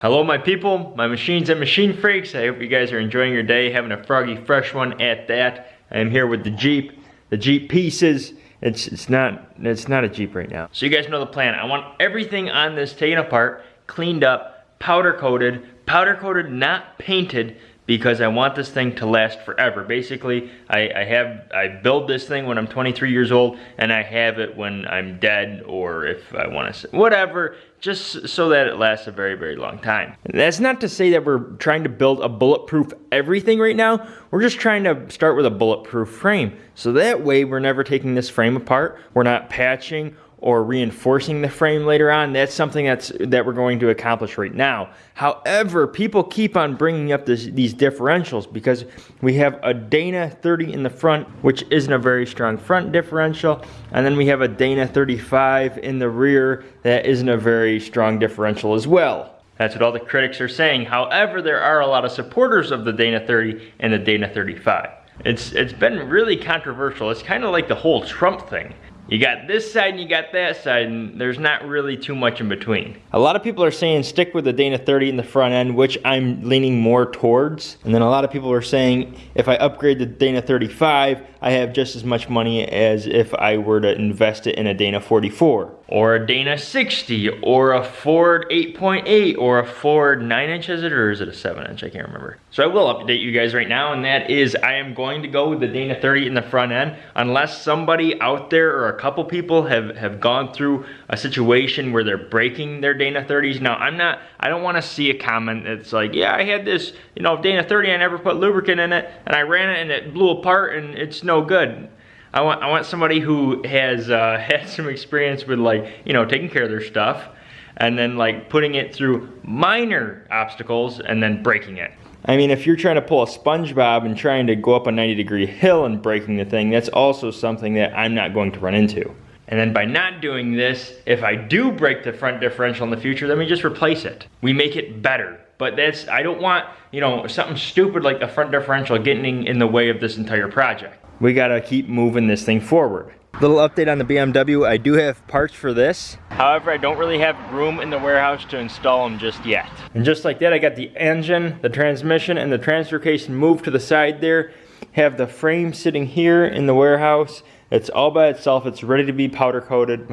Hello my people, my machines and machine freaks. I hope you guys are enjoying your day, having a froggy fresh one at that. I am here with the Jeep, the Jeep pieces. It's it's not it's not a Jeep right now. So you guys know the plan. I want everything on this taken apart, cleaned up, powder coated, powder coated, not painted, because I want this thing to last forever. Basically, I, I, have I build this thing when I'm 23 years old, and I have it when I'm dead, or if I want to, whatever, just so that it lasts a very, very long time. That's not to say that we're trying to build a bulletproof everything right now. We're just trying to start with a bulletproof frame. So that way, we're never taking this frame apart. We're not patching or reinforcing the frame later on, that's something that's that we're going to accomplish right now. However, people keep on bringing up this, these differentials because we have a Dana 30 in the front, which isn't a very strong front differential, and then we have a Dana 35 in the rear that isn't a very strong differential as well. That's what all the critics are saying. However, there are a lot of supporters of the Dana 30 and the Dana 35. It's, it's been really controversial. It's kind of like the whole Trump thing you got this side and you got that side and there's not really too much in between. A lot of people are saying stick with the Dana 30 in the front end, which I'm leaning more towards. And then a lot of people are saying if I upgrade the Dana 35, I have just as much money as if I were to invest it in a Dana 44 or a Dana 60 or a Ford 8.8 or a Ford 9 inch is it or is it a 7 inch I can't remember so I will update you guys right now and that is I am going to go with the Dana 30 in the front end unless somebody out there or a couple people have have gone through a situation where they're breaking their Dana 30s now I'm not I don't want to see a comment that's like yeah I had this you know Dana 30 I never put lubricant in it and I ran it and it blew apart and it's no good I want, I want somebody who has uh, had some experience with like, you know, taking care of their stuff and then like putting it through minor obstacles and then breaking it. I mean, if you're trying to pull a SpongeBob and trying to go up a 90 degree hill and breaking the thing, that's also something that I'm not going to run into. And then by not doing this, if I do break the front differential in the future, then we just replace it. We make it better. But that's, I don't want, you know, something stupid like the front differential getting in the way of this entire project we gotta keep moving this thing forward. Little update on the BMW, I do have parts for this. However, I don't really have room in the warehouse to install them just yet. And just like that, I got the engine, the transmission, and the transfer case moved to the side there. Have the frame sitting here in the warehouse. It's all by itself, it's ready to be powder coated,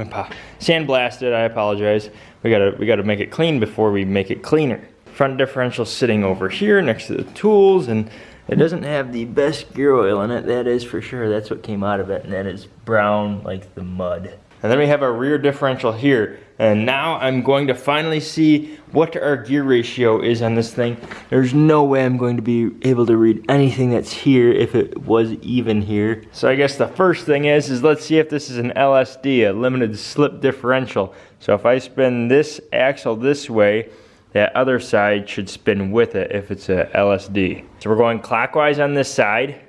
sandblasted, I apologize. We gotta, we gotta make it clean before we make it cleaner. Front differential sitting over here next to the tools and it doesn't have the best gear oil in it, that is for sure. That's what came out of it, and that is brown like the mud. And then we have our rear differential here. And now I'm going to finally see what our gear ratio is on this thing. There's no way I'm going to be able to read anything that's here if it was even here. So I guess the first thing is, is let's see if this is an LSD, a limited slip differential. So if I spin this axle this way, that other side should spin with it if it's a LSD. So we're going clockwise on this side.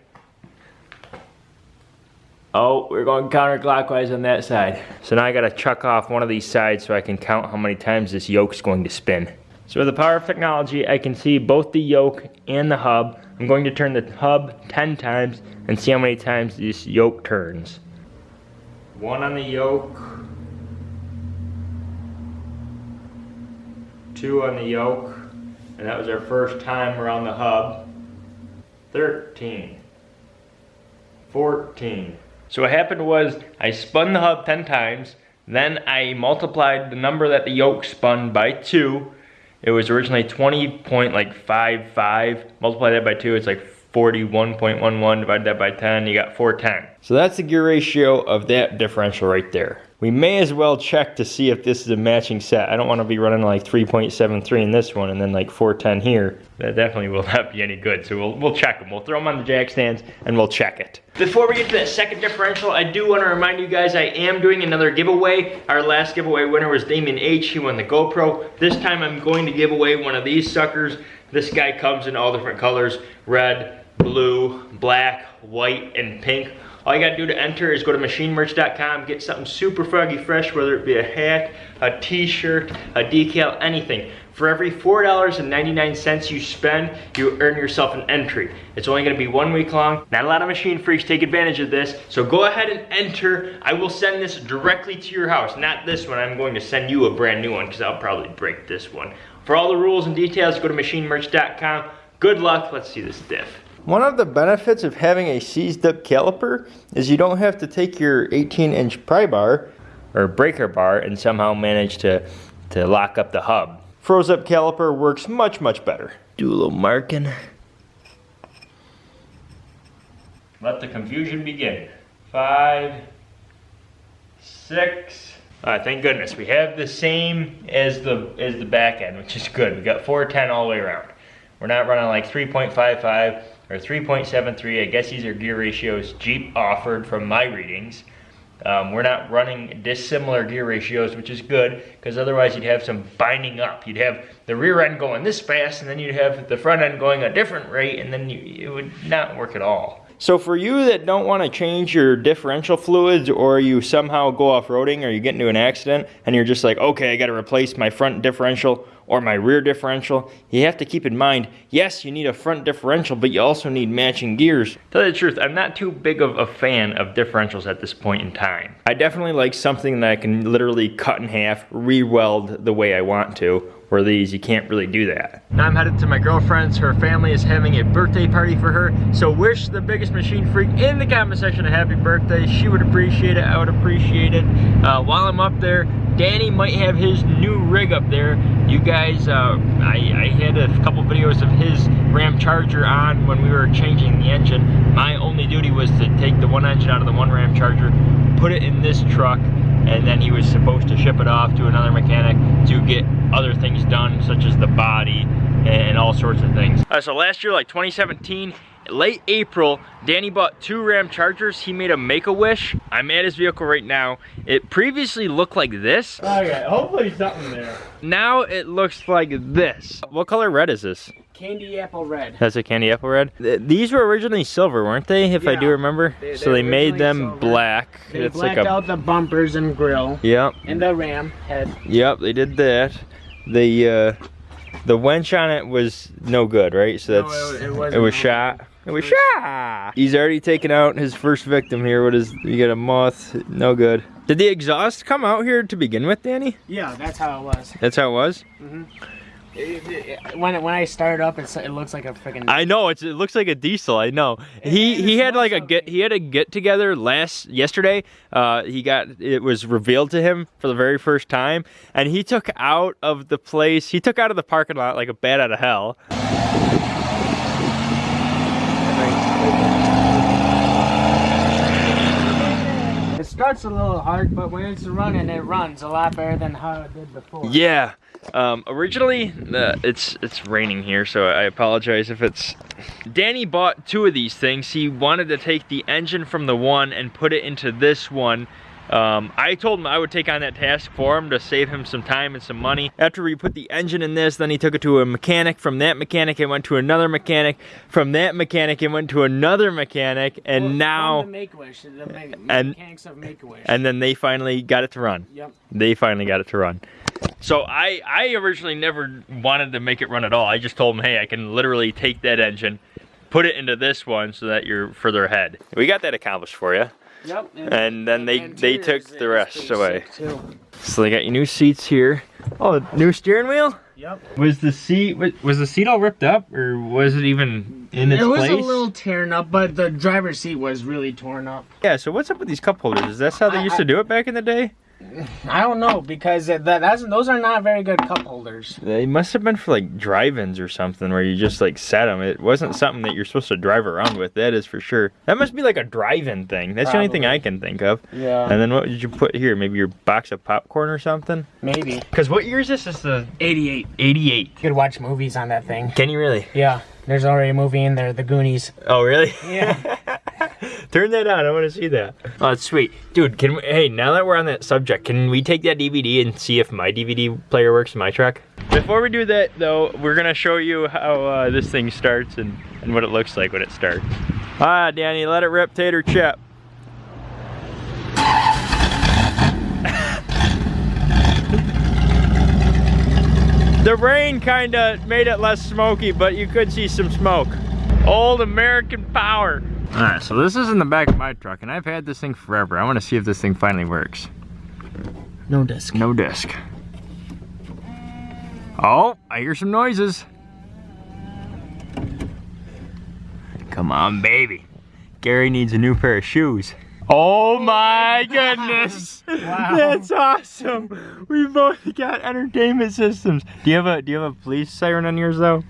Oh, we're going counterclockwise on that side. So now I gotta chuck off one of these sides so I can count how many times this yoke's going to spin. So with the power of technology, I can see both the yoke and the hub. I'm going to turn the hub 10 times and see how many times this yoke turns. One on the yoke, two on the yoke, and that was our first time around the hub. 13, 14. So what happened was I spun the hub 10 times, then I multiplied the number that the yoke spun by two. It was originally 20.55, multiply that by two, it's like 41.11, divide that by 10, you got 410. So that's the gear ratio of that differential right there. We may as well check to see if this is a matching set. I don't want to be running like 3.73 in this one and then like 410 here. That definitely will not be any good. So we'll, we'll check them. We'll throw them on the jack stands and we'll check it. Before we get to that second differential, I do want to remind you guys I am doing another giveaway. Our last giveaway winner was Damien H. He won the GoPro. This time I'm going to give away one of these suckers. This guy comes in all different colors, red, blue, black, white, and pink. All you gotta do to enter is go to machinemerch.com, get something super froggy fresh, whether it be a hat, a t-shirt, a decal, anything. For every $4.99 you spend, you earn yourself an entry. It's only gonna be one week long. Not a lot of machine freaks take advantage of this, so go ahead and enter. I will send this directly to your house, not this one. I'm going to send you a brand new one because I'll probably break this one. For all the rules and details, go to machinemerch.com. Good luck. Let's see this diff. One of the benefits of having a seized up caliper is you don't have to take your 18 inch pry bar or breaker bar and somehow manage to, to lock up the hub. Froze up caliper works much, much better. Do a little marking. Let the confusion begin. Five, six. Uh, thank goodness we have the same as the as the back end, which is good. We got 410 all the way around. We're not running like 3.55 or 3.73. I guess these are gear ratios Jeep offered from my readings. Um, we're not running dissimilar gear ratios, which is good, because otherwise you'd have some binding up. You'd have the rear end going this fast, and then you'd have the front end going a different rate, and then you, it would not work at all. So for you that don't want to change your differential fluids or you somehow go off-roading or you get into an accident and you're just like, okay, I got to replace my front differential or my rear differential, you have to keep in mind, yes, you need a front differential, but you also need matching gears. Tell you the truth, I'm not too big of a fan of differentials at this point in time. I definitely like something that I can literally cut in half, re-weld the way I want to, where these, you can't really do that. Now I'm headed to my girlfriend's. Her family is having a birthday party for her. So wish the biggest machine freak in the comment section a happy birthday. She would appreciate it, I would appreciate it. Uh, while I'm up there, Danny might have his new rig up there. You guys, uh, I, I had a couple videos of his Ram Charger on when we were changing the engine. My only duty was to take the one engine out of the one Ram Charger, put it in this truck, and then he was supposed to ship it off to another mechanic to get other things done such as the body and all sorts of things. Uh, so last year, like 2017, late April, Danny bought two Ram Chargers. He made a Make-A-Wish. I'm at his vehicle right now. It previously looked like this. Okay, hopefully something there. Now it looks like this. What color red is this? Candy apple red. That's a candy apple red. These were originally silver, weren't they? If I do remember. They- so they they made them silver. black. They it's blacked like a. out the bumpers and grill Yep. and the ram head. Yep. They did that. The uh, the wench on it was no good, right? So No, that's it- it it, wasn't no shot. It was shot. He's already taken out his first victim here. What is? You got a moth. No good. Did the exhaust come out here to begin with, Danny? Yeah, that's how it was. That's how it was. It- it- when it, when I start up, it's, it looks like a freaking. I know it's, it looks like a diesel. I know. He he had like a get he had a get together last yesterday. Uh, he got it was revealed to him for the very first time, and he took out of the place. He took out of the parking lot like a bat out of hell. It starts a little hard, but when it's running, it runs a lot better than how it did before. Yeah. Um, originally, uh, it's it's raining here, so I apologize if it's. Danny bought two of these things. He wanted to take the engine from the one and put it into this one. Um, I told him I would take on that task for him to save him some time and some money. After we put the engine in this, then he took it to a mechanic. From that mechanic, it went to another mechanic. From that mechanic, it went to another mechanic, and Well, now, the Make-A-Wish, the And- mechanics of Make-A-Wish. and then they finally got it to run. Yep. they finally got it to run. So I, I originally never wanted to make it run at all. I just told him, hey, I can literally take that engine, put it into this one so that you're further ahead. We got that accomplished for you. Yep. And then they- they took the rest away. So they got your new seats here. Oh, new steering wheel? Yep. Was the seat was, was the seat all ripped up or was it even in its place? it was place? a little torn up, but the driver's seat was really torn up. Yeah, so what's up with these cup holders? Is that how they I- used to do it back in the day? I don't know because that, that's those are not very good cup holders. They must have been for like drive-ins or something where you just like set them. It wasn't something that you're supposed to drive around with. That is for sure. That must be like a drive-in thing. That's the only thing I can think of. Yeah. And then what did you put here? Maybe your box of popcorn or something? Maybe. Because what year is this? This is the 88. 88. You could watch movies on that thing. Can you really? Yeah. There's already a movie in there, The Goonies. Oh, really? Yeah. Turn that on. I want to see that. Oh, that's sweet, dude. Can we, hey, now that we're on that subject, can we take that DVD and see if my DVD player works in my truck? Before we do that, though, we're gonna show you how uh, this thing starts and and what it looks like when it starts. Ah, Danny, let it rip, tater chip. The rain kinda made it less smoky, but you could see some smoke. Old American power. All right, so this is in the back of my truck, and I've had this thing forever. I want to see if this thing finally works. No disc. No disc. Oh, I hear some noises. Come on, baby. Gary needs a new pair of shoes. Oh my goodness! Wow. That's awesome. We both got entertainment systems. Do you have a Do you have a police siren on yours though?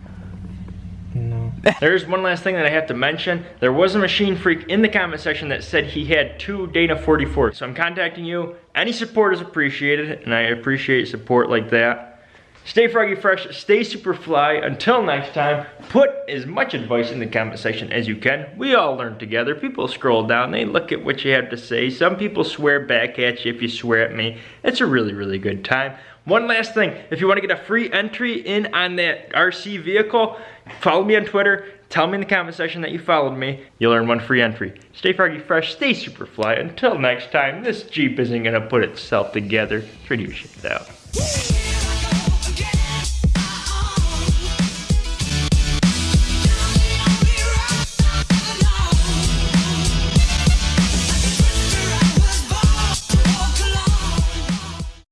No. There's one last thing that I have to mention. There was a machine freak in the comment section that said he had two Dana 44. So I'm contacting you. Any support is appreciated, and I appreciate support like that. Stay froggy fresh, stay super fly. Until next time, put as much advice in the comment section as you can. We all learn together. People scroll down, they look at what you have to say. Some people swear back at you if you swear at me. It's a really, really good time. One last thing, if you want to get a free entry in on that RC vehicle, follow me on Twitter. Tell me in the comment section that you followed me. You'll earn one free entry. Stay froggy fresh, stay super fly. Until next time, this Jeep isn't gonna put itself together. It's ready to ship it out.